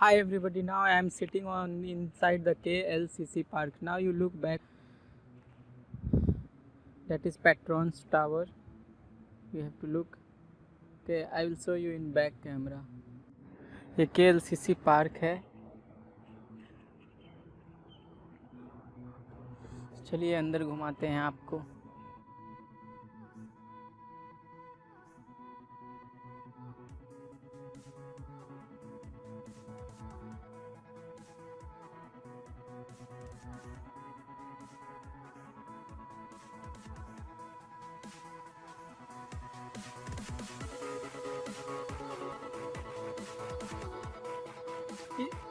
hi everybody now i am sitting on inside the klcc park now you look back that is patron's tower you have to look okay i will show you in back camera ये के L C सी park है चलिए अंदर घुमाते हैं आपको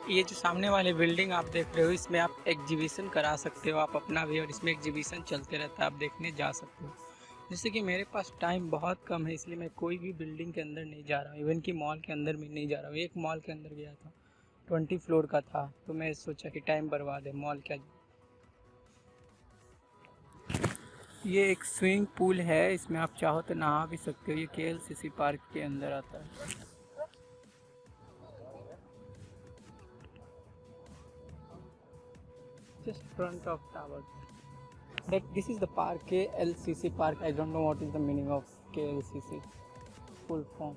ये जो सामने वाले बिल्डिंग आप देख रहे हो, इसमें आप एग्जीबिशन करा सकते हो, आप अपना भी, और इसमें एग्जीबिशन चलते रहता है, आप देखने जा सकते हो। जैसे कि मेरे पास टाइम बहुत कम है, इसलिए मैं कोई भी बिल्डिंग के अंदर नहीं जा रहा हूँ। इवन कि मॉल के अंदर भी नहीं जा रहा हूँ। एक मॉल के अंदर गया था ट्वेंटी फ्लोर का था तो मैं सोचा कि टाइम बर्बाद है मॉल क्या ये एक स्विमिंग पूल है, इसमें आप चाहो तो नहा भी सकते हो। ये के पार्क के अंदर आता है। Just front of tower. That this is the park KLCC park. I don't know what is the meaning of KLCC full form.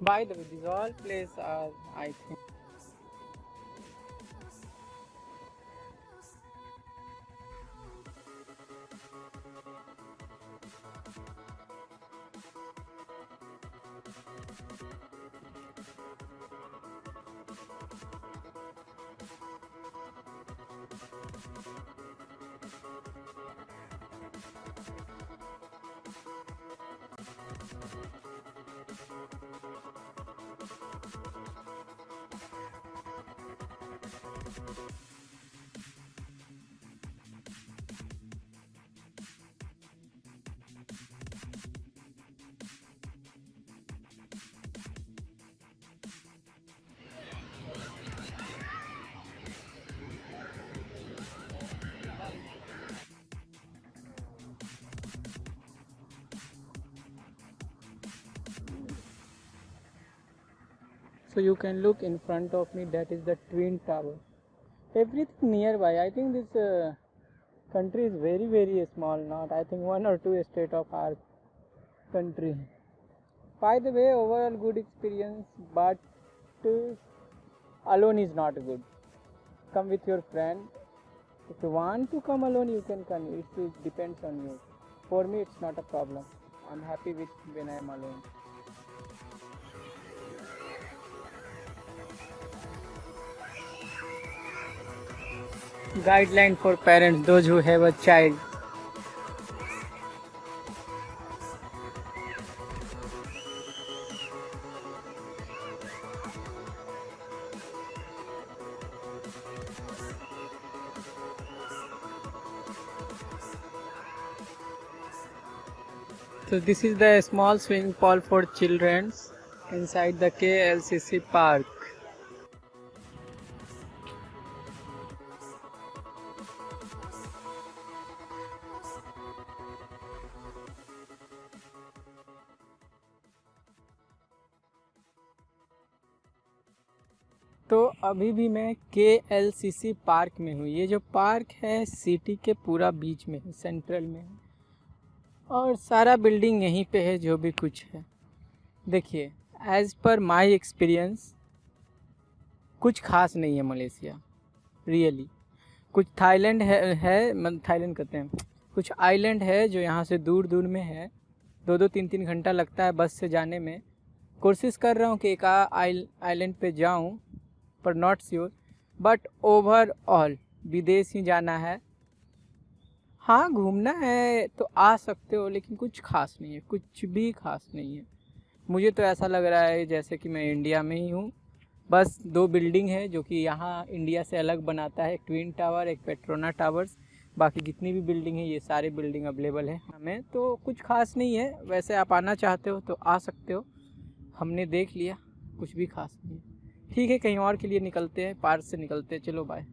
By the way these all places are I think so you can look in front of me that is the twin tower everything nearby. I think this uh, country is very very small not i think one or two state of our country. By the way overall good experience but uh, alone is not good. Come with your friend. If you want to come alone you can come. It, it depends on you. For me it's not a problem. I'm happy with when i'm alone guideline for parents those who have a child So this is the small swimming pool for children inside the KLCC park. तो अभी भी मैं के L C सी park में हूँ। ये जो park है, सिटी के पूरा बीच में है, सेंट्रल में है। और सारा बिल्डिंग यहीं पे है, जो भी कुछ है। देखिए एज़ पर माय एक्सपीरियंस कुछ खास नहीं है मलेशिया रियली कुछ थाईलैंड है है मतलब थाईलैंड कहते हैं। कुछ आइलैंड है, जो यहाँ से दूर दूर में है। दो दो तीन तीन घंटा लगता है बस से जाने में। कोशिश कर रहा हूँ कि एक आइलैंड पे जाऊँ पर नॉट श्योर बट ओवरऑल विदेश ही जाना है। हाँ घूमना है तो आ सकते हो, लेकिन कुछ खास नहीं है, कुछ भी खास नहीं है। मुझे तो ऐसा लग रहा है जैसे कि मैं इंडिया में ही हूँ। बस दो बिल्डिंग है जो कि यहाँ इंडिया से अलग बनाता है, एक ट्विन टावर एक पेट्रोना टावर्स बाकी जितनी भी बिल्डिंग है, ये सारे बिल्डिंग अवेलेबल है हमें तो कुछ खास नहीं है। वैसे आप आना चाहते हो तो आ सकते हो। हमने देख लिया, कुछ भी खास नहीं है। ठीक है कहीं और के लिए निकलते हैं पार्क से निकलते हैं। चलो बाय